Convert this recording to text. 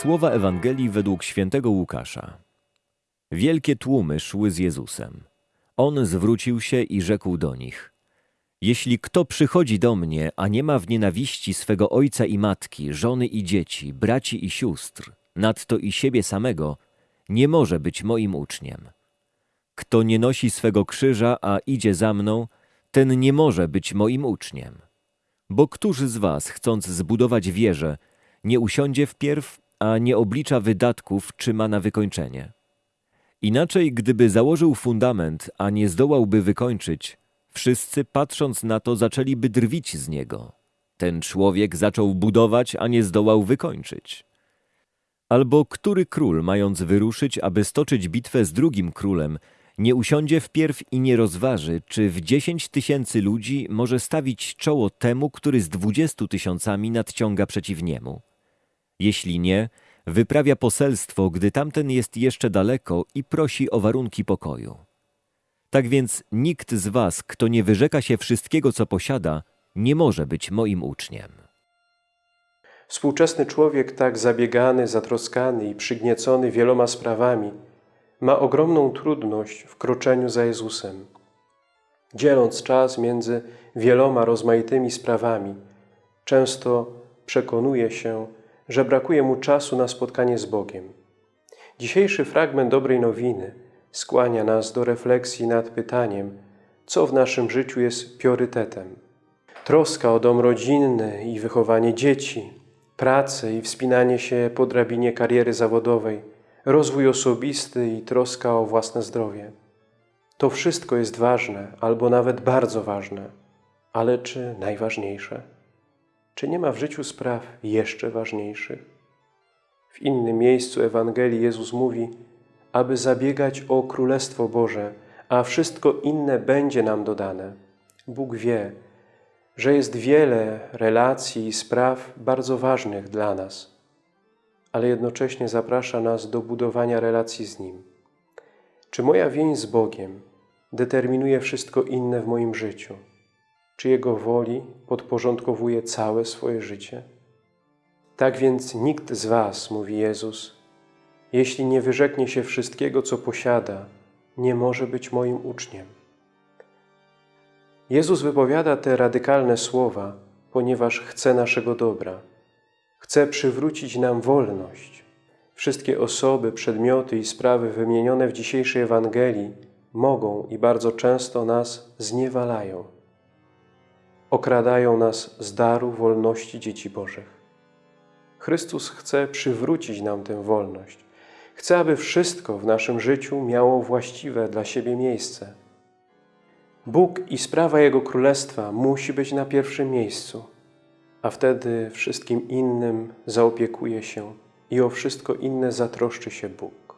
Słowa Ewangelii według świętego Łukasza. Wielkie tłumy szły z Jezusem. On zwrócił się i rzekł do nich: Jeśli kto przychodzi do mnie, a nie ma w nienawiści swego ojca i matki, żony i dzieci, braci i sióstr, nadto i siebie samego, nie może być moim uczniem. Kto nie nosi swego krzyża, a idzie za mną, ten nie może być moim uczniem. Bo któż z was, chcąc zbudować wieżę, nie usiądzie wpierw, a nie oblicza wydatków, czy ma na wykończenie? Inaczej, gdyby założył fundament, a nie zdołałby wykończyć, wszyscy patrząc na to zaczęliby drwić z niego. Ten człowiek zaczął budować, a nie zdołał wykończyć. Albo który król, mając wyruszyć, aby stoczyć bitwę z drugim królem, nie usiądzie wpierw i nie rozważy, czy w dziesięć tysięcy ludzi może stawić czoło temu, który z dwudziestu tysiącami nadciąga przeciw niemu. Jeśli nie, wyprawia poselstwo, gdy tamten jest jeszcze daleko i prosi o warunki pokoju. Tak więc nikt z was, kto nie wyrzeka się wszystkiego, co posiada, nie może być moim uczniem. Współczesny człowiek, tak zabiegany, zatroskany i przygniecony wieloma sprawami, ma ogromną trudność w kroczeniu za Jezusem. Dzieląc czas między wieloma rozmaitymi sprawami, często przekonuje się, że brakuje mu czasu na spotkanie z Bogiem. Dzisiejszy fragment dobrej nowiny skłania nas do refleksji nad pytaniem, co w naszym życiu jest priorytetem. Troska o dom rodzinny i wychowanie dzieci, pracę i wspinanie się po drabinie kariery zawodowej, rozwój osobisty i troska o własne zdrowie. To wszystko jest ważne, albo nawet bardzo ważne, ale czy najważniejsze? Czy nie ma w życiu spraw jeszcze ważniejszych? W innym miejscu Ewangelii Jezus mówi, aby zabiegać o Królestwo Boże, a wszystko inne będzie nam dodane. Bóg wie, że jest wiele relacji i spraw bardzo ważnych dla nas, ale jednocześnie zaprasza nas do budowania relacji z Nim. Czy moja więź z Bogiem determinuje wszystko inne w moim życiu? Czy Jego woli podporządkowuje całe swoje życie? Tak więc nikt z was, mówi Jezus, jeśli nie wyrzeknie się wszystkiego, co posiada, nie może być moim uczniem. Jezus wypowiada te radykalne słowa, ponieważ chce naszego dobra. Chce przywrócić nam wolność. Wszystkie osoby, przedmioty i sprawy wymienione w dzisiejszej Ewangelii mogą i bardzo często nas zniewalają. Okradają nas z daru wolności dzieci Bożych. Chrystus chce przywrócić nam tę wolność. Chce, aby wszystko w naszym życiu miało właściwe dla siebie miejsce. Bóg i sprawa Jego Królestwa musi być na pierwszym miejscu, a wtedy wszystkim innym zaopiekuje się i o wszystko inne zatroszczy się Bóg.